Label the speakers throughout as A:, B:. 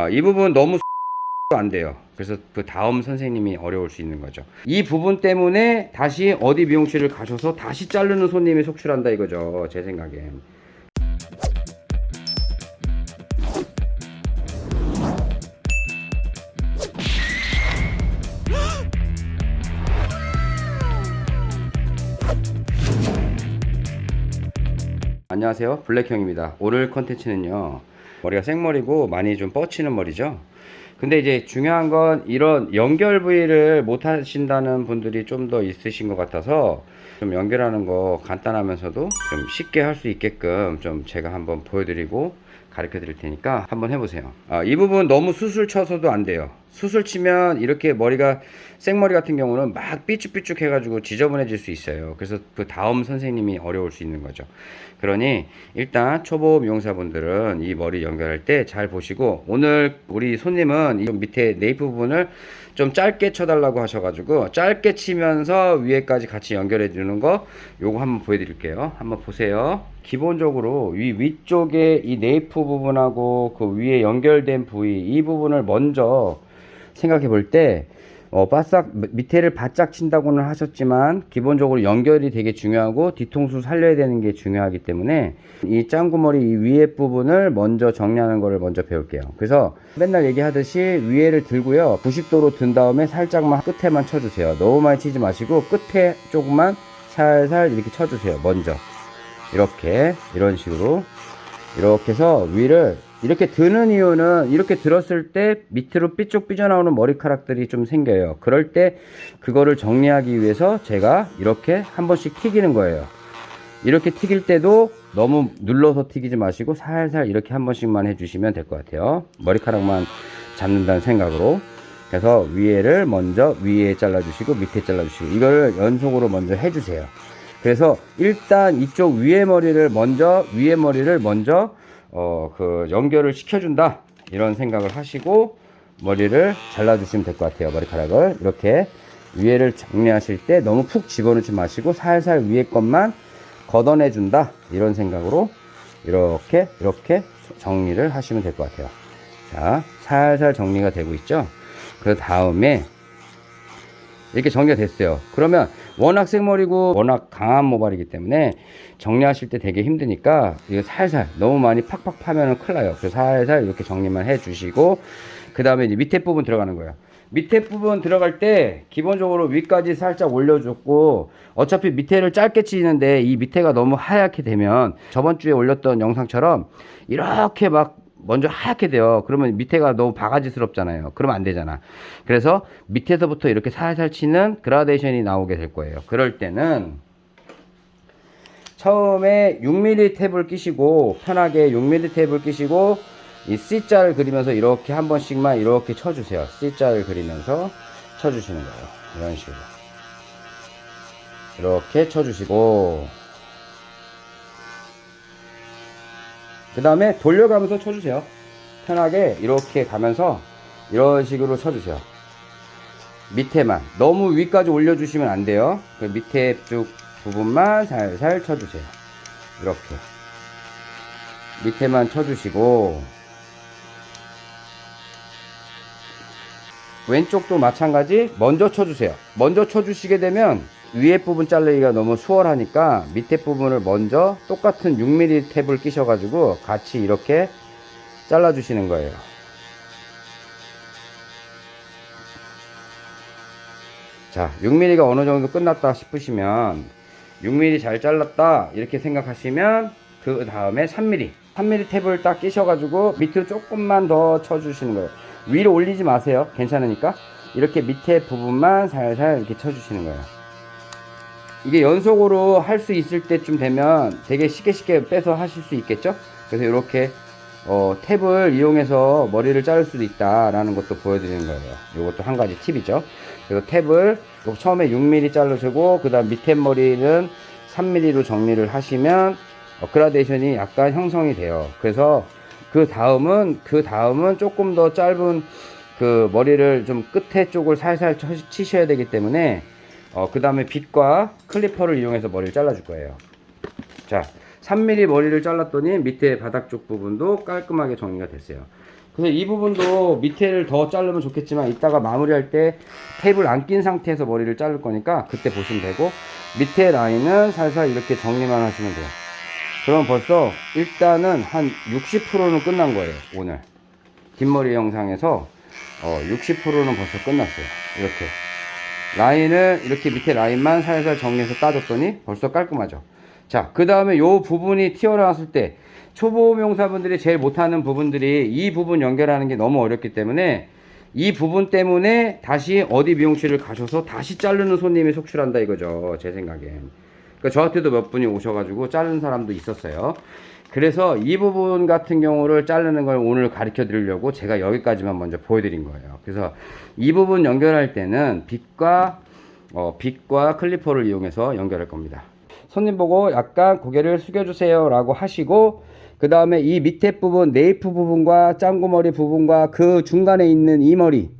A: 아, 이 부분 너무 안 돼요. 그래서 그 다음 선생님이 어려울 수 있는 거죠. 이 부분 때문에 다시 어디 미용실을 가셔서 다시 자르는 손님이 속출한다 이거죠. 제 생각엔. 안녕하세요 블랙형입니다 오늘 컨텐츠는요 머리가 생머리고 많이 좀 뻗치는 머리죠. 근데 이제 중요한 건 이런 연결 부위를 못 하신다는 분들이 좀 더 있으신 것 같아서 좀 연결하는 거 간단하면서도 좀 쉽게 할 수 있게끔 좀 제가 한번 보여드리고 가르쳐 드릴 테니까 한번 해보세요. 아, 이 부분 너무 수술 쳐서도 안 돼요 수술 치면 이렇게 머리가 생머리 같은 경우는 막 삐쭉삐쭉 해가지고 지저분해질 수 있어요. 그래서 그 다음 선생님이 어려울 수 있는 거죠. 그러니 일단 초보 미용사분들은 이 머리 연결할 때 잘 보시고 오늘 우리 손님은 이 밑에 네이프 부분을 좀 짧게 쳐달라고 하셔가지고 짧게 치면서 위에까지 같이 연결해 주는 거 요거 한번 보여드릴게요. 한번 보세요. 기본적으로 위 위쪽에 이 네이프 부분하고 그 위에 연결된 부위 이 부분을 먼저 생각해 볼때 어, 바싹 밑에를 바짝 친다고는 하셨지만 기본적으로 연결이 되게 중요하고 뒤통수 살려야 되는 게 중요하기 때문에 이 짱구머리 이 위에 부분을 먼저 정리하는 거를 먼저 배울게요. 그래서 맨날 얘기하듯이 위에를 들고요. 90도로 든 다음에 살짝만 끝에만 쳐주세요. 너무 많이 치지 마시고 끝에 조금만 살살 이렇게 쳐주세요. 먼저. 이렇게. 이런 식으로. 이렇게 해서 위를 이렇게 드는 이유는 이렇게 들었을 때 밑으로 삐쭉 삐져나오는 머리카락들이 좀 생겨요. 그럴 때 그거를 정리하기 위해서 제가 이렇게 한 번씩 튀기는 거예요. 이렇게 튀길 때도 너무 눌러서 튀기지 마시고 살살 이렇게 한 번씩만 해주시면 될 것 같아요. 머리카락만 잡는다는 생각으로. 그래서 위에를 먼저 위에 잘라주시고 밑에 잘라주시고 이걸 연속으로 먼저 해주세요. 그래서 일단 이쪽 위에 머리를 먼저 위에 머리를 먼저 어, 그 연결을 시켜준다. 이런 생각을 하시고 머리를 잘라 주시면 될 것 같아요. 머리카락을. 이렇게 위에를 정리하실 때 너무 푹 집어넣지 마시고 살살 위에 것만 걷어내 준다. 이런 생각으로 이렇게 이렇게 정리를 하시면 될 것 같아요. 자 살살 정리가 되고 있죠? 그 다음에 이렇게 정리가 됐어요. 그러면 워낙 생머리고 워낙 강한 모발이기 때문에 정리하실 때 되게 힘드니까 이거 살살 너무 많이 팍팍 파면 큰일 나요. 그래서 살살 이렇게 정리만 해 주시고 그 다음에 이제 밑에 부분 들어가는 거예요. 밑에 부분 들어갈 때 기본적으로 위까지 살짝 올려줬고 어차피 밑에를 짧게 치는데 이 밑에가 너무 하얗게 되면 저번 주에 올렸던 영상처럼 이렇게 막 먼저 하얗게 돼요. 그러면 밑에가 너무 바가지스럽잖아요. 그러면 안 되잖아. 그래서 밑에서부터 이렇게 살살 치는 그라데이션이 나오게 될 거예요. 그럴 때는 처음에 6mm 탭을 끼시고 편하게 6mm 탭을 끼시고 이 C자를 그리면서 이렇게 한 번씩만 이렇게 쳐주세요. C자를 그리면서 쳐주시는 거예요. 이런 식으로. 이렇게 쳐주시고 그 다음에 돌려가면서 쳐주세요. 편하게 이렇게 가면서 이런 식으로 쳐주세요. 밑에만. 너무 위까지 올려주시면 안 돼요. 그 밑에 쭉 부분만 살살 쳐주세요. 이렇게. 밑에만 쳐주시고. 왼쪽도 마찬가지. 먼저 쳐주세요. 먼저 쳐주시게 되면 위에 부분 자르기가 너무 수월하니까 밑에 부분을 먼저 똑같은 6mm 탭을 끼셔 가지고 같이 이렇게 잘라 주시는 거예요. 자 6mm가 어느 정도 끝났다 싶으시면 6mm 잘 잘랐다 이렇게 생각하시면 그 다음에 3mm 3mm 탭을 딱 끼셔 가지고 밑으로 조금만 더 쳐 주시는 거예요. 위로 올리지 마세요. 괜찮으니까. 이렇게 밑에 부분만 살살 이렇게 쳐 주시는 거예요 이게 연속으로 할 수 있을 때쯤 되면 되게 쉽게 쉽게 빼서 하실 수 있겠죠? 그래서 이렇게 어, 탭을 이용해서 머리를 자를 수도 있다 라는 것도 보여드리는 거예요. 이것도 한 가지 팁이죠. 그래서 탭을 처음에 6mm 자르시고 그 다음 밑에 머리는 3mm로 정리를 하시면 어, 그라데이션이 약간 형성이 돼요. 그래서 그 다음은 그 다음은 조금 더 짧은 그 머리를 좀 끝에 쪽을 살살 치셔야 되기 때문에 어, 그 다음에 빗과 클리퍼를 이용해서 머리를 잘라 줄 거예요. 자 3mm 머리를 잘랐더니 밑에 바닥 쪽 부분도 깔끔하게 정리가 됐어요. 그래서 이 부분도 밑에를 더 자르면 좋겠지만 이따가 마무리할 때 테이블 안 낀 상태에서 머리를 자를 거니까 그때 보시면 되고 밑에 라인은 살살 이렇게 정리만 하시면 돼요. 그럼 벌써 일단은 한 60%는 끝난 거예요 오늘. 뒷머리 영상에서. 어, 60%는 벌써 끝났어요 이렇게 라인을 이렇게 밑에 라인만 살살 정리해서 따줬더니 벌써 깔끔하죠. 자그 다음에 요 부분이 튀어나왔을 때 초보 명사분들이 제일 못하는 부분들이 이 부분 연결하는 게 너무 어렵기 때문에 이 부분 때문에 다시 어디 미용실을 가셔서 다시 자르는 손님이 속출한다 이거죠 제 생각엔. 그러니까 저한테도 몇 분이 오셔가지고 자르는 사람도 있었어요 그래서 이 부분 같은 경우를 자르는 걸 오늘 가르쳐 드리려고 제가 여기까지만 먼저 보여드린 거예요. 그래서 이 부분 연결할 때는 빗과 어, 빗과 클리퍼를 이용해서 연결할 겁니다. 손님 보고 약간 고개를 숙여주세요 라고 하시고 그 다음에 이 밑에 부분 네이프 부분과 짱구머리 부분과 그 중간에 있는 이 머리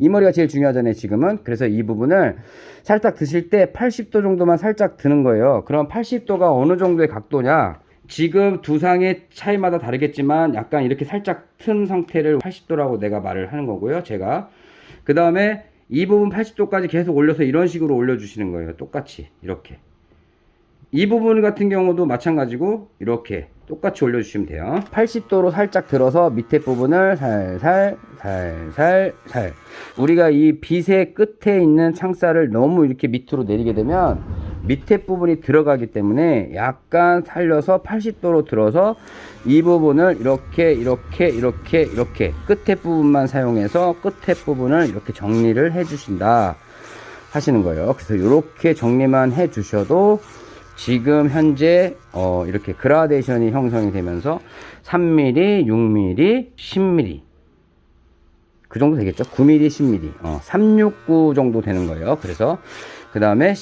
A: 이 머리가 제일 중요하잖아요 지금은. 그래서 이 부분을 살짝 드실 때 80도 정도만 살짝 드는 거예요. 그럼 80도가 어느 정도의 각도냐 지금 두 상의 차이마다 다르겠지만 약간 이렇게 살짝 튼 상태를 80도라고 내가 말을 하는 거고요 제가. 그 다음에 이 부분 80도까지 계속 올려서 이런 식으로 올려주시는 거예요 똑같이. 이렇게. 이 부분 같은 경우도 마찬가지고 이렇게 똑같이 올려주시면 돼요. 80도로 살짝 들어서 밑에 부분을 살살 살살 살. 우리가 이 빗의 끝에 있는 창살을 너무 이렇게 밑으로 내리게 되면 밑에 부분이 들어가기 때문에 약간 살려서 80도로 들어서 이 부분을 이렇게 이렇게 이렇게 이렇게 끝에 부분만 사용해서 끝에 부분을 이렇게 정리를 해 주신다 하시는 거예요. 그래서 이렇게 정리만 해 주셔도 지금 현재 어 이렇게 그라데이션이 형성이 되면서 3mm, 6mm, 10mm 그 정도 되겠죠? 9mm, 10mm 어, 369 정도 되는 거예요. 그래서 그 다음에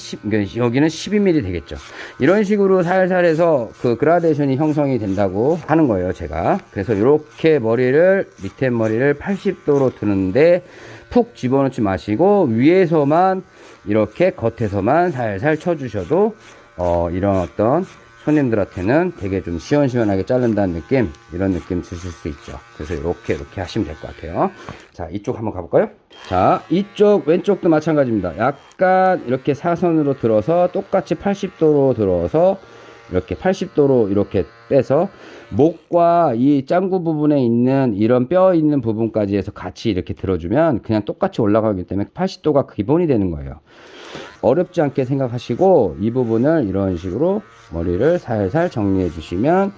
A: 여기는 12mm 되겠죠. 이런 식으로 살살 해서 그 그라데이션이 형성이 된다고 하는 거예요 제가. 그래서 이렇게 머리를 밑에 머리를 80도로 드는데 푹 집어넣지 마시고 위에서만 이렇게 겉에서만 살살 쳐주셔도 어, 이런 어떤 손님들한테는 되게 좀 시원시원하게 자른다는 느낌 이런 느낌 드실 수 있죠. 그래서 이렇게 이렇게 하시면 될 것 같아요. 자 이쪽 한번 가볼까요? 자 이쪽 왼쪽도 마찬가지입니다. 약간 이렇게 사선으로 들어서 똑같이 80도로 들어서 이렇게 80도로 이렇게 빼서 목과 이 짱구 부분에 있는 이런 뼈 있는 부분까지 해서 같이 이렇게 들어주면 그냥 똑같이 올라가기 때문에 80도가 기본이 되는 거예요 어렵지 않게 생각하시고 이 부분을 이런 식으로 머리를 살살 정리해 주시면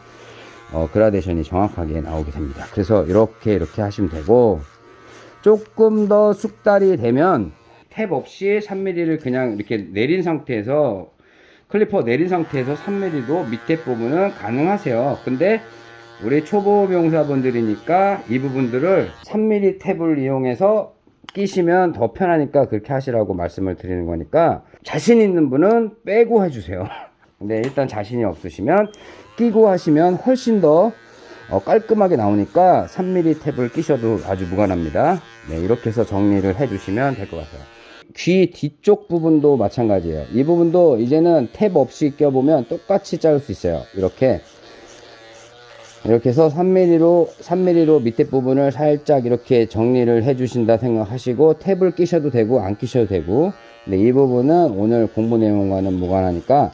A: 어, 그라데이션이 정확하게 나오게 됩니다. 그래서 이렇게 이렇게 하시면 되고 조금 더 숙달이 되면 탭 없이 3mm를 그냥 이렇게 내린 상태에서 clipper 내린 상태에서 3mm도 밑에 부분은 가능하세요. 근데 우리 초보 미용사분들이니까 이 부분들을 3mm 탭을 이용해서 끼시면 더 편하니까 그렇게 하시라고 말씀을 드리는 거니까 자신 있는 분은 빼고 해주세요. 근데 일단 자신이 없으시면 끼고 하시면 훨씬 더 어, 깔끔하게 나오니까 3mm 탭을 끼셔도 아주 무관합니다. 네, 이렇게 해서 정리를 해 주시면 될 것 같아요. 귀 뒤쪽 부분도 마찬가지예요. 이 부분도 이제는 탭 없이 껴보면 똑같이 자를 수 있어요. 이렇게 이렇게 해서 3mm로 3mm로 밑에 부분을 살짝 이렇게 정리를 해 주신다 생각하시고 탭을 끼셔도 되고 안 끼셔도 되고. 근데 이 부분은 오늘 공부 내용과는 무관하니까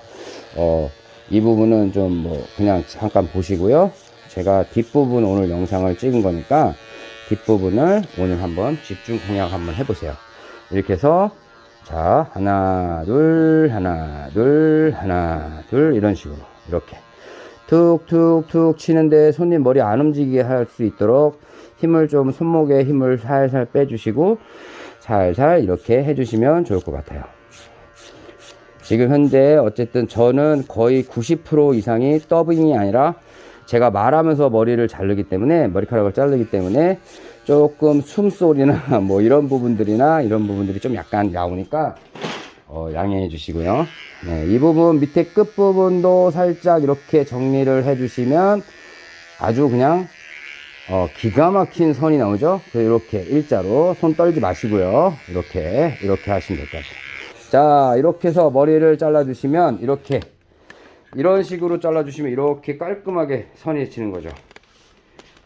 A: 어, 이 부분은 좀 뭐 그냥 잠깐 보시고요. 제가 뒷부분 오늘 영상을 찍은 거니까 뒷부분을 오늘 한번 집중 공략 한번 해보세요. 이렇게 해서 자 하나 둘 하나 둘 하나 둘 이런 식으로. 이렇게 툭툭툭 치는데 손님 머리 안 움직이게 할 수 있도록 힘을 좀 손목에 힘을 살살 빼주시고 살살 이렇게 해주시면 좋을 것 같아요. 지금 현재 어쨌든 저는 거의 90% 이상이 더빙이 아니라 제가 말하면서 머리를 자르기 때문에 머리카락을 자르기 때문에 조금 숨소리나 뭐 이런 부분들이나 이런 부분들이 좀 약간 나오니까 어, 양해해 주시고요. 네, 이 부분 밑에 끝 부분도 살짝 이렇게 정리를 해 주시면 아주 그냥 어, 기가 막힌 선이 나오죠? 이렇게 일자로 손 떨지 마시고요. 이렇게 이렇게 하시면 될 것 같아요. 자 이렇게 해서 머리를 잘라 주시면 이렇게 이런 식으로 잘라 주시면 이렇게 깔끔하게 선이 치는 거죠.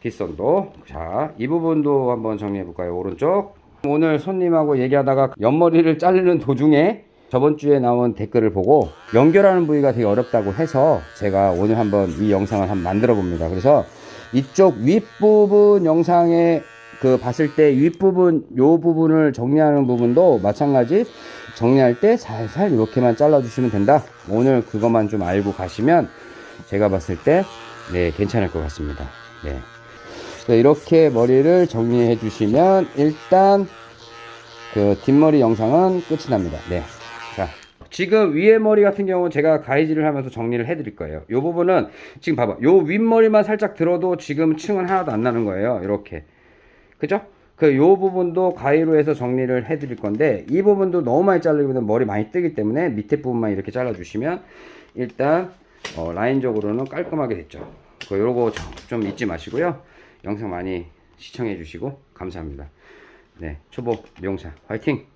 A: 뒷선도. 자이 부분도 한번 정리해 볼까요? 오른쪽. 오늘 손님하고 얘기하다가 옆머리를 자르는 도중에 저번 주에 나온 댓글을 보고 연결하는 부위가 되게 어렵다고 해서 제가 오늘 한번 이 영상을 한번 만들어 봅니다 그래서 이쪽 윗부분 영상에 그 봤을 때 윗부분 요 부분을 정리하는 부분도 마찬가지 정리할 때 살살 이렇게만 잘라 주시면 된다 오늘 그것만 좀 알고 가시면 제가 봤을 때 네, 괜찮을 것 같습니다. 네. 이렇게 머리를 정리해 주시면 일단 그 뒷머리 영상은 끝이 납니다. 네. 자, 지금 위에 머리 같은 경우는 제가 가이즈를 하면서 정리를 해 드릴 거예요. 요 부분은 지금 봐봐. 요 윗머리만 살짝 들어도 지금 층은 하나도 안 나는 거예요. 이렇게. 그죠? 그 요 부분도 가위로 해서 정리를 해 드릴 건데 이 부분도 너무 많이 자르면 머리 많이 뜨기 때문에 밑에 부분만 이렇게 잘라 주시면 일단 어, 라인적으로는 깔끔하게 됐죠. 그 요거 좀, 좀 잊지 마시고요. 영상 많이 시청해 주시고 감사합니다. 네, 초보 미용사 화이팅!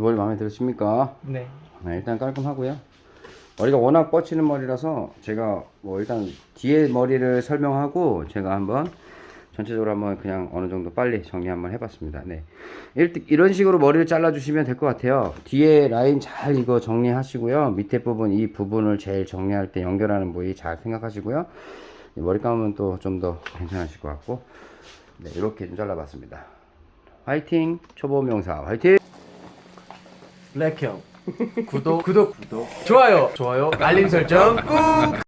A: 머리 마음에 드십니까?
B: 네.
A: 네, 일단 깔끔하고요. 머리가 워낙 뻗치는 머리라서 제가 뭐 일단 뒤에 머리를 설명하고 제가 한번 전체적으로 한번 그냥 어느 정도 빨리 정리 한번 해봤습니다. 네. 일- 이런 식으로 머리를 잘라주시면 될 것 같아요. 뒤에 라인 잘 이거 정리하시고요. 밑에 부분, 이 부분을 제일 정리할 때 연결하는 부위 잘 생각하시고요. 머리 감으면 또 좀 더 괜찮으실 것 같고. 네, 이렇게 좀 잘라봤습니다. 화이팅! 초보 명사 화이팅!
B: 블랙형. 구독, 구독, 구독. 좋아요, 좋아요. 알림 설정 꾹.